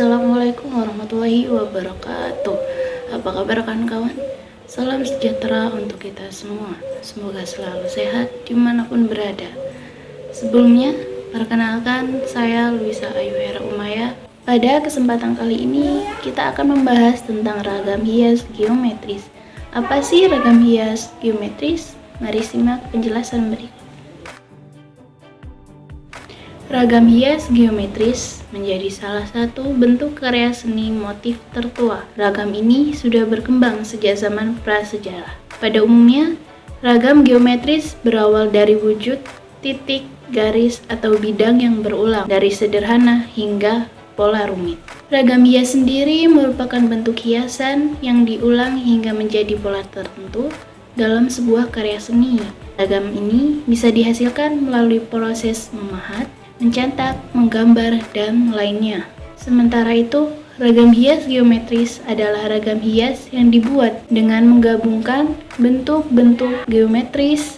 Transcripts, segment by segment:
Assalamualaikum warahmatullahi wabarakatuh. Apa kabar kawan-kawan? Salam sejahtera untuk kita semua. Semoga selalu sehat di mana pun berada. Sebelumnya, perkenalkan saya Luisa Ayu Hera Umaya. Pada kesempatan kali ini, kita akan membahas tentang ragam hias geometris. Apa sih ragam hias geometris? Mari simak penjelasan berikut. Ragam hias geometris menjadi salah satu bentuk karya seni motif tertua. Ragam ini sudah berkembang sejak zaman prasejarah. Pada umumnya, ragam geometris berawal dari wujud, titik, garis, atau bidang yang berulang, dari sederhana hingga pola rumit. Ragam hias sendiri merupakan bentuk hiasan yang diulang hingga menjadi pola tertentu dalam sebuah karya seni. Ragam ini bisa dihasilkan melalui proses memahat, mencetak, menggambar, dan lainnya. Sementara itu, ragam hias geometris adalah ragam hias yang dibuat dengan menggabungkan bentuk-bentuk geometris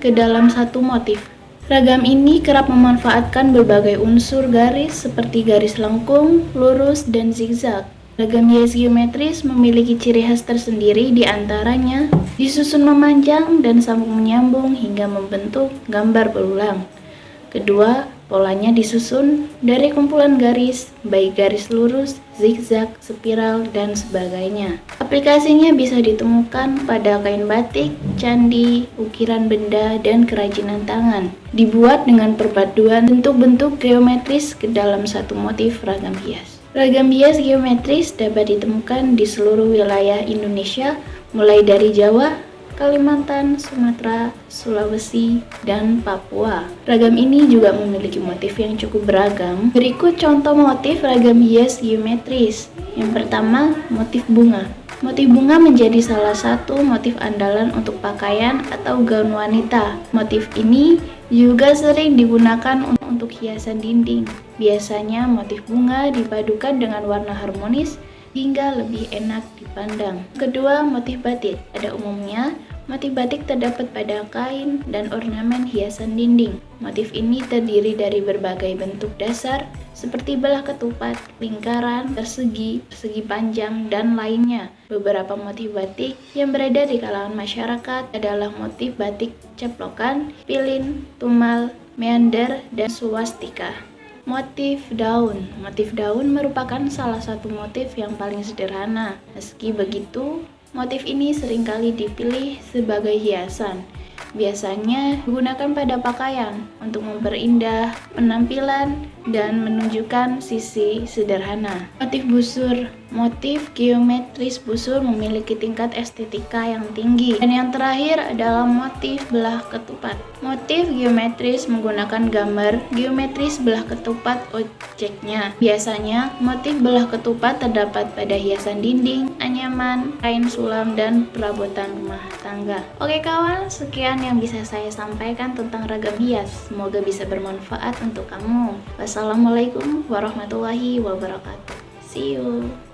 ke dalam satu motif. Ragam ini kerap memanfaatkan berbagai unsur garis seperti garis lengkung, lurus, dan zigzag. Ragam hias geometris memiliki ciri khas tersendiri di antaranya disusun memanjang dan sambung menyambung hingga membentuk gambar berulang. Kedua, polanya disusun dari kumpulan garis, baik garis lurus, zigzag, spiral, dan sebagainya. Aplikasinya bisa ditemukan pada kain batik, candi, ukiran benda, dan kerajinan tangan. Dibuat dengan perpaduan bentuk-bentuk geometris ke dalam satu motif ragam hias. Ragam hias geometris dapat ditemukan di seluruh wilayah Indonesia, mulai dari Jawa, Kalimantan, Sumatera, Sulawesi, dan Papua. Ragam ini juga memiliki motif yang cukup beragam. Berikut contoh motif ragam hias geometris. Yang pertama, motif bunga. Motif bunga menjadi salah satu motif andalan untuk pakaian atau gaun wanita. Motif ini juga sering digunakan untuk hiasan dinding. Biasanya motif bunga dipadukan dengan warna harmonis hingga lebih enak dipandang. Kedua, motif batik. Pada umumnya, motif batik terdapat pada kain dan ornamen hiasan dinding. Motif ini terdiri dari berbagai bentuk dasar seperti belah ketupat, lingkaran, persegi, persegi panjang, dan lainnya. Beberapa motif batik yang beredar di kalangan masyarakat adalah motif batik ceplokan, pilin, tumal, meander, dan swastika. Motif daun Motif daun merupakan salah satu motif yang paling sederhana. Meski begitu, motif ini sering kali dipilih sebagai hiasan. Biasanya digunakan pada pakaian untuk memperindah penampilan dan menunjukkan sisi sederhana. Motif busur Motif geometris busur memiliki tingkat estetika yang tinggi. Dan yang terakhir adalah motif belah ketupat. Motif geometris menggunakan gambar geometris belah ketupat objeknya. Biasanya, motif belah ketupat terdapat pada hiasan dinding, anyaman, kain sulam, dan perabotan rumah tangga. Oke kawan, sekian yang bisa saya sampaikan tentang ragam hias. Semoga bisa bermanfaat untuk kamu. Wassalamualaikum warahmatullahi wabarakatuh. See you.